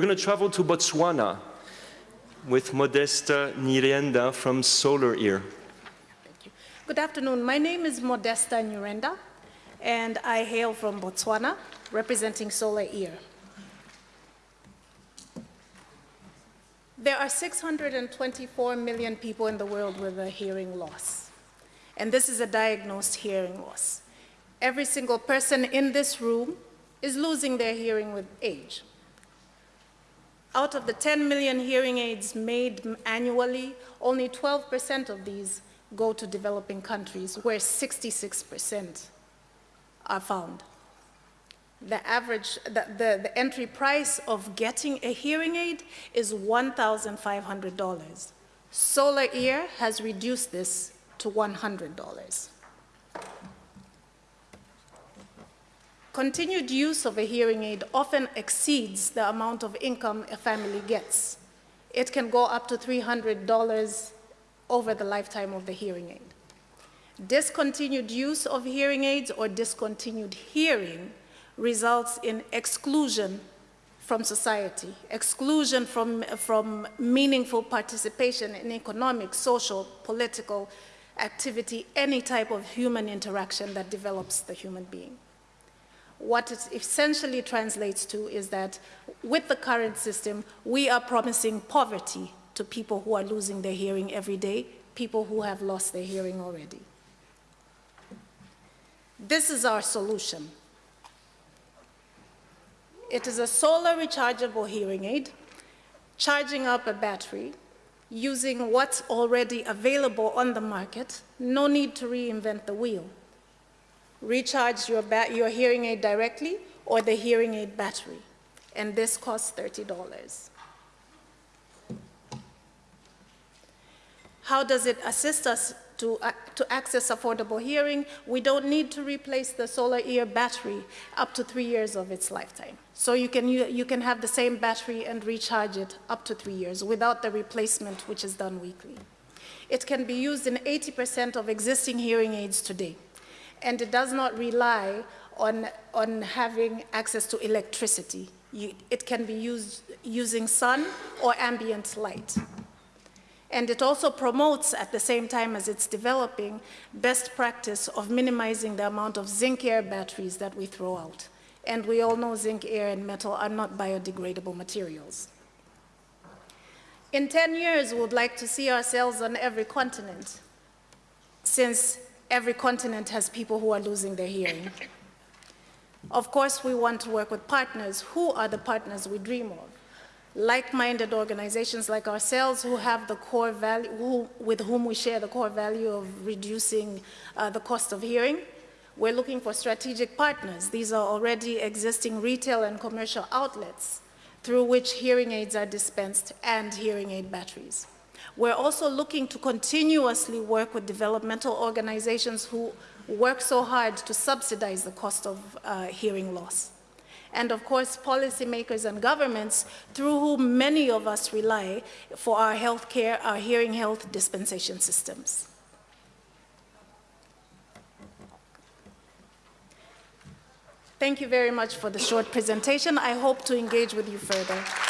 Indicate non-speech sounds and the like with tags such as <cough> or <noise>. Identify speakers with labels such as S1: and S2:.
S1: We're going to travel to Botswana with Modesta Nyirenda from Solar Ear.
S2: Thank you. Good afternoon. My name is Modesta Nyirenda, and I hail from Botswana, representing Solar Ear. There are 624 million people in the world with a hearing loss, and this is a diagnosed hearing loss. Every single person in this room is losing their hearing with age. Out of the 10 million hearing aids made annually, only 12% of these go to developing countries, where 66% are found. The average, the, the, the, entry price of getting a hearing aid is $1,500. Solar Ear has reduced this to $100. Continued use of a hearing aid often exceeds the amount of income a family gets. It can go up to $300 over the lifetime of the hearing aid. Discontinued use of hearing aids or discontinued hearing results in exclusion from society, exclusion from, from meaningful participation in economic, social, political activity, any type of human interaction that develops the human being what it essentially translates to is that with the current system, we are promising poverty to people who are losing their hearing every day, people who have lost their hearing already. This is our solution. It is a solar rechargeable hearing aid, charging up a battery, using what's already available on the market, no need to reinvent the wheel recharge your, your hearing aid directly or the hearing aid battery. And this costs $30. How does it assist us to, uh, to access affordable hearing? We don't need to replace the solar ear battery up to three years of its lifetime. So you can, you, you can have the same battery and recharge it up to three years without the replacement, which is done weekly. It can be used in 80% of existing hearing aids today and it does not rely on, on having access to electricity. You, it can be used using sun or ambient light. And it also promotes, at the same time as it's developing, best practice of minimizing the amount of zinc air batteries that we throw out. And we all know zinc air and metal are not biodegradable materials. In 10 years, we would like to see ourselves on every continent, since every continent has people who are losing their hearing. <laughs> Of course, we want to work with partners. Who are the partners we dream of? Like-minded organizations like ourselves who have the core value, who, with whom we share the core value of reducing uh, the cost of hearing. We're looking for strategic partners. These are already existing retail and commercial outlets through which hearing aids are dispensed and hearing aid batteries. We're also looking to continuously work with developmental organizations who work so hard to subsidize the cost of uh, hearing loss. And of course, policymakers and governments through whom many of us rely for our health care, our hearing health dispensation systems. Thank you very much for the short presentation. I hope to engage with you further.